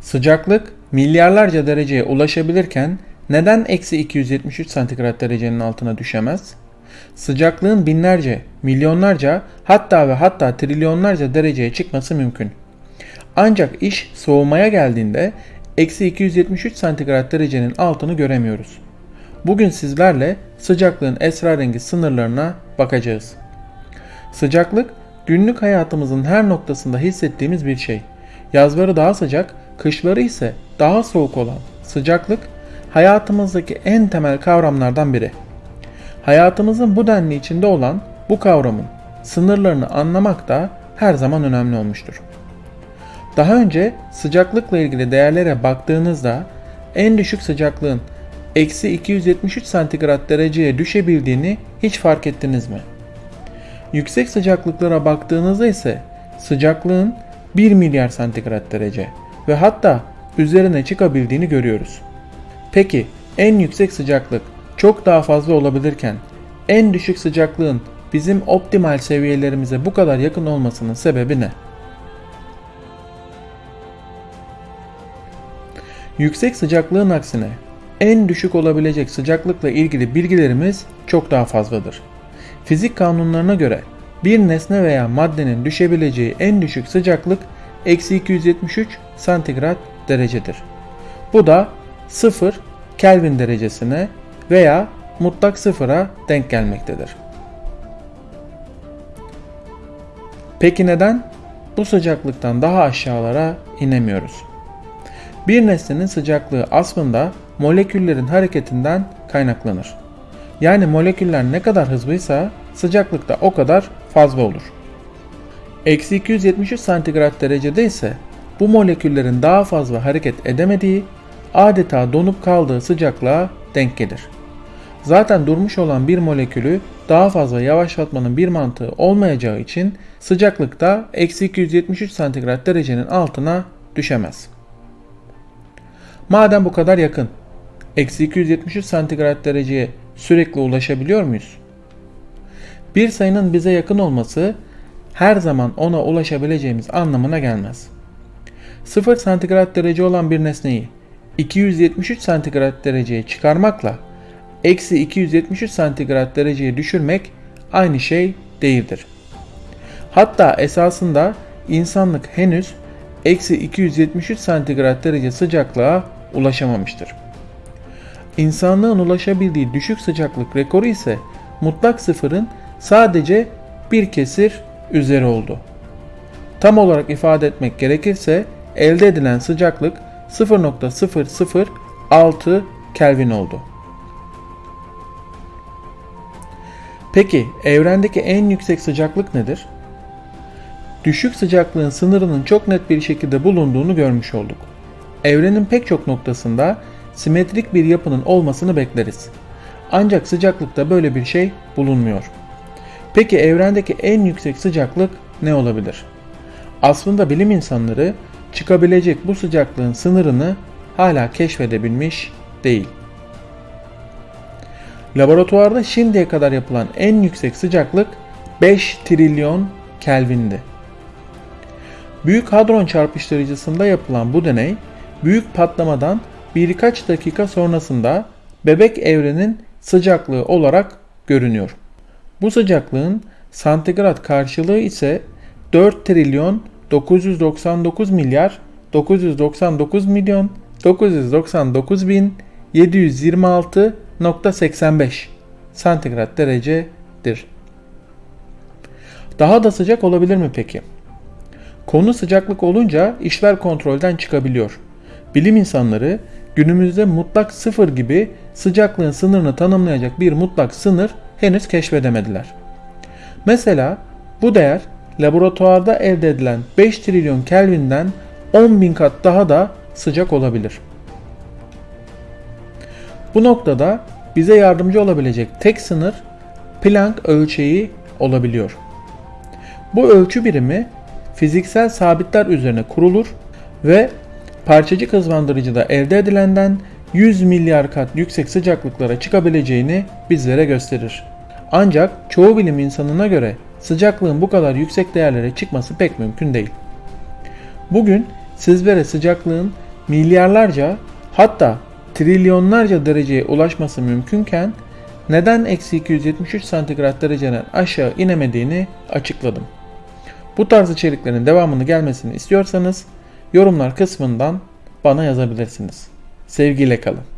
Sıcaklık milyarlarca dereceye ulaşabilirken neden eksi 273 santigrat derecenin altına düşemez? Sıcaklığın binlerce, milyonlarca hatta ve hatta trilyonlarca dereceye çıkması mümkün. Ancak iş soğumaya geldiğinde eksi 273 santigrat derecenin altını göremiyoruz. Bugün sizlerle sıcaklığın esrarengiz sınırlarına bakacağız. Sıcaklık günlük hayatımızın her noktasında hissettiğimiz bir şey. Yazları daha sıcak, kışları ise daha soğuk olan sıcaklık hayatımızdaki en temel kavramlardan biri. Hayatımızın bu denli içinde olan bu kavramın sınırlarını anlamak da her zaman önemli olmuştur. Daha önce sıcaklıkla ilgili değerlere baktığınızda en düşük sıcaklığın eksi 273 santigrat dereceye düşebildiğini hiç fark ettiniz mi? Yüksek sıcaklıklara baktığınızda ise sıcaklığın 1 milyar santigrat derece ve hatta üzerine çıkabildiğini görüyoruz. Peki en yüksek sıcaklık çok daha fazla olabilirken en düşük sıcaklığın bizim optimal seviyelerimize bu kadar yakın olmasının sebebi ne? Yüksek sıcaklığın aksine en düşük olabilecek sıcaklıkla ilgili bilgilerimiz çok daha fazladır. Fizik kanunlarına göre bir nesne veya maddenin düşebileceği en düşük sıcaklık eksi 273 santigrat derecedir. Bu da 0 Kelvin derecesine veya mutlak sıfıra denk gelmektedir. Peki neden bu sıcaklıktan daha aşağılara inemiyoruz? Bir nesnenin sıcaklığı aslında moleküllerin hareketinden kaynaklanır. Yani moleküller ne kadar hızlıysa sıcaklık da o kadar fazla olur. Eksi 273 santigrat derecede ise bu moleküllerin daha fazla hareket edemediği, adeta donup kaldığı sıcaklığa denk gelir. Zaten durmuş olan bir molekülü daha fazla yavaşlatmanın bir mantığı olmayacağı için sıcaklıkta eksi 273 santigrat derecenin altına düşemez. Madem bu kadar yakın, eksi 273 santigrat dereceye sürekli ulaşabiliyor muyuz? Bir sayının bize yakın olması her zaman ona ulaşabileceğimiz anlamına gelmez. 0 santigrat derece olan bir nesneyi 273 santigrat dereceye çıkarmakla eksi 273 santigrat dereceye düşürmek aynı şey değildir. Hatta esasında insanlık henüz eksi 273 santigrat derece sıcaklığa ulaşamamıştır. İnsanlığın ulaşabildiği düşük sıcaklık rekoru ise mutlak sıfırın sadece bir kesir üzeri oldu. Tam olarak ifade etmek gerekirse elde edilen sıcaklık 0.006 Kelvin oldu. Peki evrendeki en yüksek sıcaklık nedir? Düşük sıcaklığın sınırının çok net bir şekilde bulunduğunu görmüş olduk. Evrenin pek çok noktasında simetrik bir yapının olmasını bekleriz. Ancak sıcaklıkta böyle bir şey bulunmuyor. Peki evrendeki en yüksek sıcaklık ne olabilir? Aslında bilim insanları çıkabilecek bu sıcaklığın sınırını hala keşfedebilmiş değil. Laboratuvarda şimdiye kadar yapılan en yüksek sıcaklık 5 trilyon Kelvin'di. Büyük hadron çarpıştırıcısında yapılan bu deney büyük patlamadan birkaç dakika sonrasında bebek evrenin sıcaklığı olarak görünüyor. Bu sıcaklığın santigrat karşılığı ise 4 trilyon 999 milyar 999 milyon 999 bin 726.85 santigrat derecedir. Daha da sıcak olabilir mi peki? Konu sıcaklık olunca işler kontrolden çıkabiliyor. Bilim insanları günümüzde mutlak sıfır gibi sıcaklığın sınırını tanımlayacak bir mutlak sınır henüz keşfedemediler. Mesela bu değer laboratuvarda elde edilen 5 trilyon Kelvin'den 10 bin kat daha da sıcak olabilir. Bu noktada bize yardımcı olabilecek tek sınır Planck ölçeği olabiliyor. Bu ölçü birimi fiziksel sabitler üzerine kurulur ve parçacık hızlandırıcıda elde edilenden 100 milyar kat yüksek sıcaklıklara çıkabileceğini bizlere gösterir. Ancak çoğu bilim insanına göre sıcaklığın bu kadar yüksek değerlere çıkması pek mümkün değil. Bugün sizlere sıcaklığın milyarlarca hatta trilyonlarca dereceye ulaşması mümkünken neden eksi 273 santigrat dereceden aşağı inemediğini açıkladım. Bu tarz içeriklerin devamını gelmesini istiyorsanız yorumlar kısmından bana yazabilirsiniz. Sevgiyle kalın.